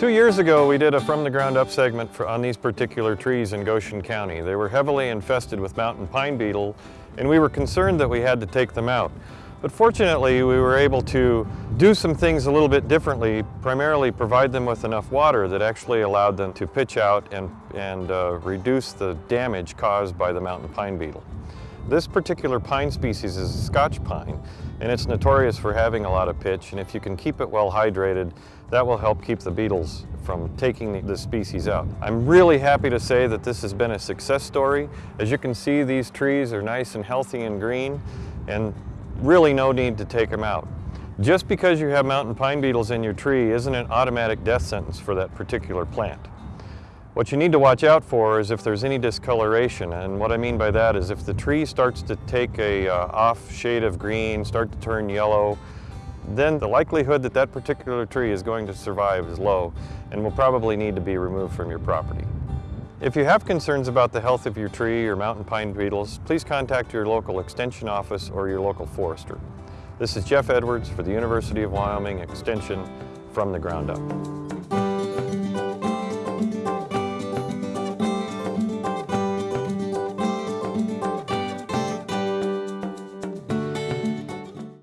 Two years ago, we did a from the ground up segment for, on these particular trees in Goshen County. They were heavily infested with mountain pine beetle, and we were concerned that we had to take them out. But fortunately, we were able to do some things a little bit differently, primarily provide them with enough water that actually allowed them to pitch out and, and uh, reduce the damage caused by the mountain pine beetle. This particular pine species is a Scotch pine, and it's notorious for having a lot of pitch, and if you can keep it well hydrated, that will help keep the beetles from taking the species out. I'm really happy to say that this has been a success story. As you can see, these trees are nice and healthy and green, and really no need to take them out. Just because you have mountain pine beetles in your tree isn't an automatic death sentence for that particular plant. What you need to watch out for is if there's any discoloration, and what I mean by that is if the tree starts to take a uh, off shade of green, start to turn yellow, then the likelihood that that particular tree is going to survive is low and will probably need to be removed from your property. If you have concerns about the health of your tree or mountain pine beetles, please contact your local extension office or your local forester. This is Jeff Edwards for the University of Wyoming Extension from the ground up.